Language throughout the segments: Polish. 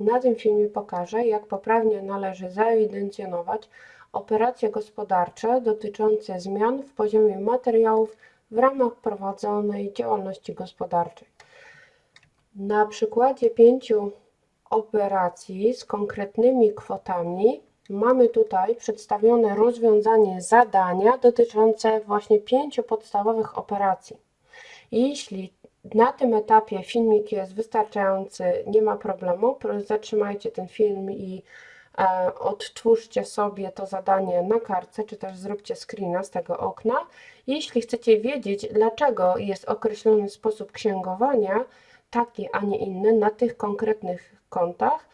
Na tym filmie pokażę, jak poprawnie należy zaewidencjonować operacje gospodarcze dotyczące zmian w poziomie materiałów w ramach prowadzonej działalności gospodarczej. Na przykładzie pięciu operacji z konkretnymi kwotami mamy tutaj przedstawione rozwiązanie zadania dotyczące właśnie pięciu podstawowych operacji. Jeśli na tym etapie filmik jest wystarczający, nie ma problemu, zatrzymajcie ten film i e, odtwórzcie sobie to zadanie na kartce, czy też zróbcie screena z tego okna. Jeśli chcecie wiedzieć, dlaczego jest określony sposób księgowania, taki, a nie inny, na tych konkretnych kontach,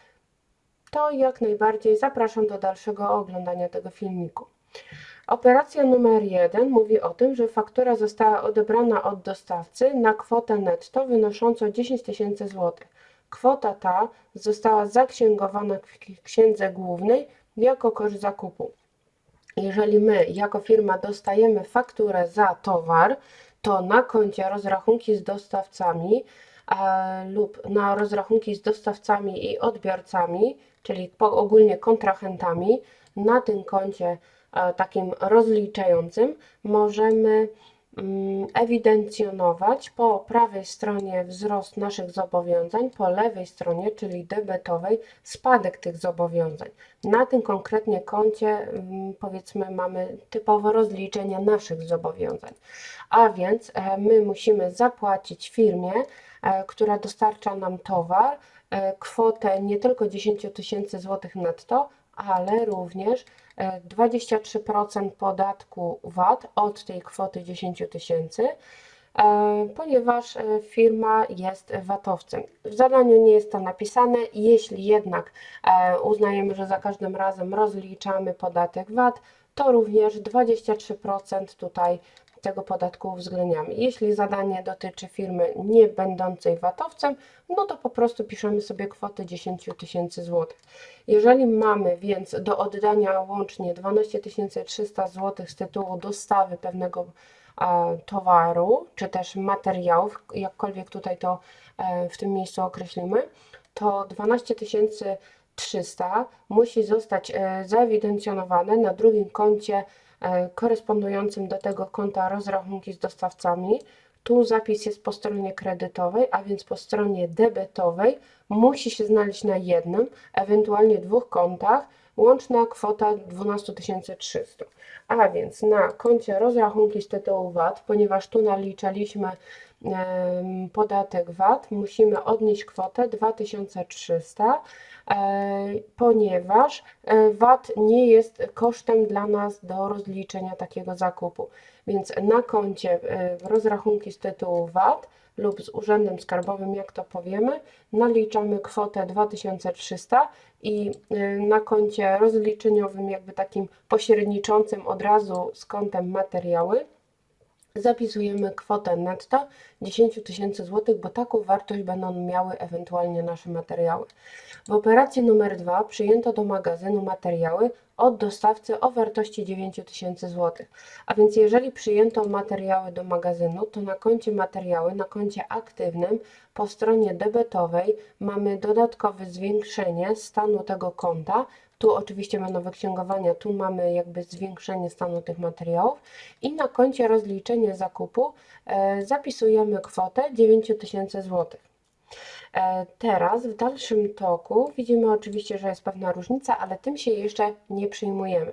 to jak najbardziej zapraszam do dalszego oglądania tego filmiku. Operacja numer 1 mówi o tym, że faktura została odebrana od dostawcy na kwotę netto wynoszącą 10 tysięcy złotych. Kwota ta została zaksięgowana w księdze głównej jako koszt zakupu. Jeżeli my jako firma dostajemy fakturę za towar, to na koncie rozrachunki z dostawcami e, lub na rozrachunki z dostawcami i odbiorcami, czyli ogólnie kontrahentami, na tym koncie takim rozliczającym możemy mm, ewidencjonować po prawej stronie wzrost naszych zobowiązań, po lewej stronie, czyli debetowej, spadek tych zobowiązań. Na tym konkretnie koncie mm, powiedzmy mamy typowo rozliczenia naszych zobowiązań. A więc e, my musimy zapłacić firmie, e, która dostarcza nam towar, kwotę nie tylko 10 tysięcy złotych netto, ale również 23% podatku VAT od tej kwoty 10 tysięcy, e, ponieważ e, firma jest VAT-owcem. W zadaniu nie jest to napisane, jeśli jednak e, uznajemy, że za każdym razem rozliczamy podatek VAT, to również 23% tutaj tego podatku uwzględniamy. Jeśli zadanie dotyczy firmy nie będącej VAT-owcem, no to po prostu piszemy sobie kwotę 10 tysięcy złotych. Jeżeli mamy więc do oddania łącznie 12 300 zł z tytułu dostawy pewnego towaru, czy też materiałów, jakkolwiek tutaj to e, w tym miejscu określimy, to 12 300 musi zostać e, zaewidencjonowane na drugim koncie korespondującym do tego konta rozrachunki z dostawcami. Tu zapis jest po stronie kredytowej, a więc po stronie debetowej musi się znaleźć na jednym, ewentualnie dwóch kontach, łączna kwota 12 300. A więc na koncie rozrachunki z tytułu VAT, ponieważ tu naliczaliśmy podatek VAT, musimy odnieść kwotę 2300 E, ponieważ e, VAT nie jest kosztem dla nas do rozliczenia takiego zakupu. Więc na koncie e, rozrachunki z tytułu VAT lub z Urzędem Skarbowym, jak to powiemy, naliczamy kwotę 2300 i na koncie rozliczeniowym, jakby takim pośredniczącym od razu z kontem materiały, zapisujemy kwotę netto 10 tysięcy złotych, bo taką wartość będą miały ewentualnie nasze materiały. W operacji numer 2 przyjęto do magazynu materiały od dostawcy o wartości 9 tysięcy złotych. A więc jeżeli przyjęto materiały do magazynu, to na koncie materiały, na koncie aktywnym po stronie debetowej mamy dodatkowe zwiększenie stanu tego konta tu oczywiście będą wyksięgowania, tu mamy jakby zwiększenie stanu tych materiałów i na koncie rozliczenie zakupu e, zapisujemy kwotę 9000 zł. E, teraz w dalszym toku widzimy oczywiście, że jest pewna różnica, ale tym się jeszcze nie przyjmujemy.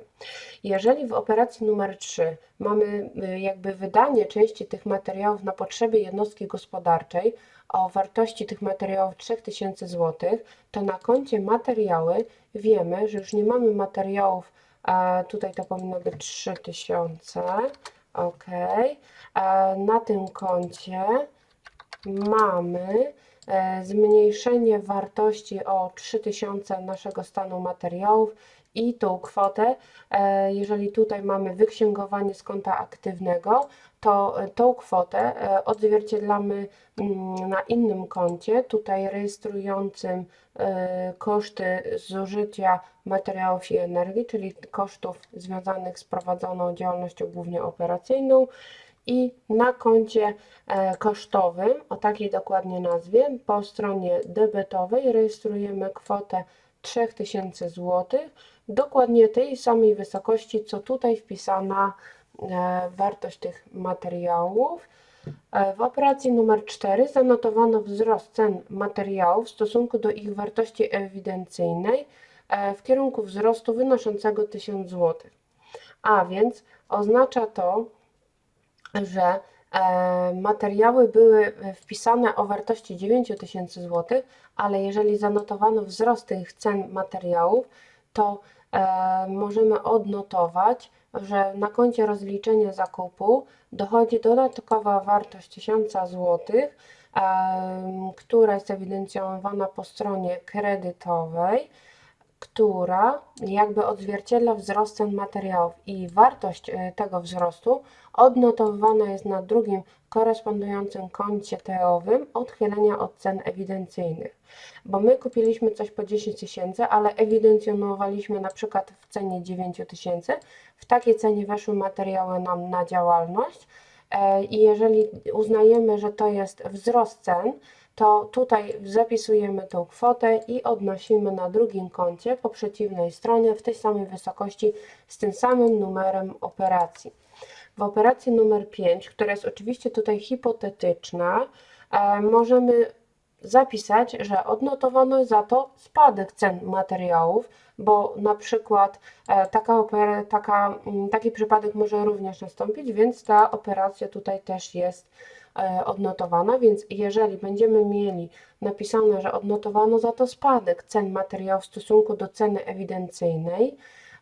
Jeżeli w operacji numer 3 mamy y, jakby wydanie części tych materiałów na potrzeby jednostki gospodarczej o wartości tych materiałów 3000 zł, to na koncie materiały wiemy, że już nie mamy materiałów, a tutaj to powinno być 3000, ok. Na tym koncie mamy e, zmniejszenie wartości o 3000 naszego stanu materiałów i tą kwotę, e, jeżeli tutaj mamy wyksięgowanie z konta aktywnego, to e, tą kwotę e, odzwierciedlamy mm, na innym koncie, tutaj rejestrującym koszty zużycia materiałów i energii, czyli kosztów związanych z prowadzoną działalnością głównie operacyjną i na koncie e, kosztowym, o takiej dokładnie nazwie, po stronie debetowej rejestrujemy kwotę 3000 zł, dokładnie tej samej wysokości, co tutaj wpisana e, wartość tych materiałów. E, W operacji numer 4 zanotowano wzrost cen materiałów w stosunku do ich wartości ewidencyjnej w kierunku wzrostu wynoszącego 1000 zł. A więc oznacza to, że e, materiały były wpisane o wartości 9000 zł, ale jeżeli zanotowano wzrost tych cen materiałów, to e, możemy odnotować, że na koncie rozliczenia zakupu dochodzi dodatkowa wartość 1000 zł, która jest ewidencjonowana po stronie kredytowej, która jakby odzwierciedla wzrost cen materiałów i wartość e, tego wzrostu odnotowywana jest na drugim korespondującym koncie TO-owym odchylenia od cen ewidencyjnych. Bo my kupiliśmy coś po 10 tysięcy, ale ewidencjonowaliśmy na przykład w cenie 9 tysięcy. W takiej cenie weszły materiały nam na działalność e, i jeżeli uznajemy, że to jest wzrost cen, to tutaj zapisujemy tą kwotę i odnosimy na drugim koncie po przeciwnej stronie w tej samej wysokości z tym samym numerem operacji. W operacji numer 5, która jest oczywiście tutaj hipotetyczna, e, możemy zapisać, że odnotowano za to spadek cen materiałów, bo na przykład e, taka opera, taka, m, taki przypadek może również nastąpić, więc ta operacja tutaj też jest e, odnotowana, więc jeżeli będziemy mieli napisane, że odnotowano za to spadek cen materiałów w stosunku do ceny ewidencyjnej,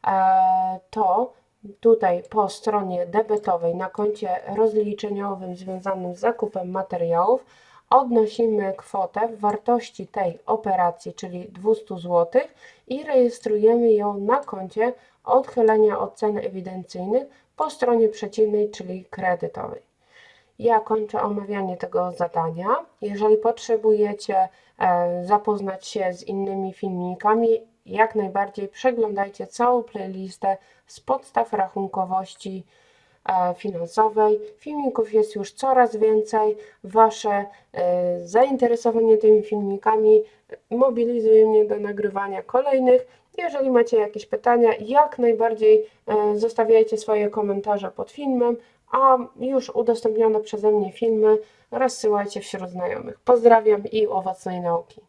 e, to tutaj po stronie debetowej na koncie rozliczeniowym związanym z zakupem materiałów odnosimy kwotę w wartości tej operacji, czyli 200 zł i rejestrujemy ją na koncie odchylenia od ceny ewidencyjnych po stronie przeciwnej, czyli kredytowej. Ja kończę omawianie tego zadania. Jeżeli potrzebujecie e, zapoznać się z innymi filmikami, jak najbardziej przeglądajcie całą playlistę z podstaw rachunkowości finansowej. Filmików jest już coraz więcej. Wasze e, zainteresowanie tymi filmikami mobilizuje mnie do nagrywania kolejnych. Jeżeli macie jakieś pytania, jak najbardziej e, zostawiajcie swoje komentarze pod filmem, a już udostępnione przeze mnie filmy rozsyłajcie wśród znajomych. Pozdrawiam i owocnej nauki.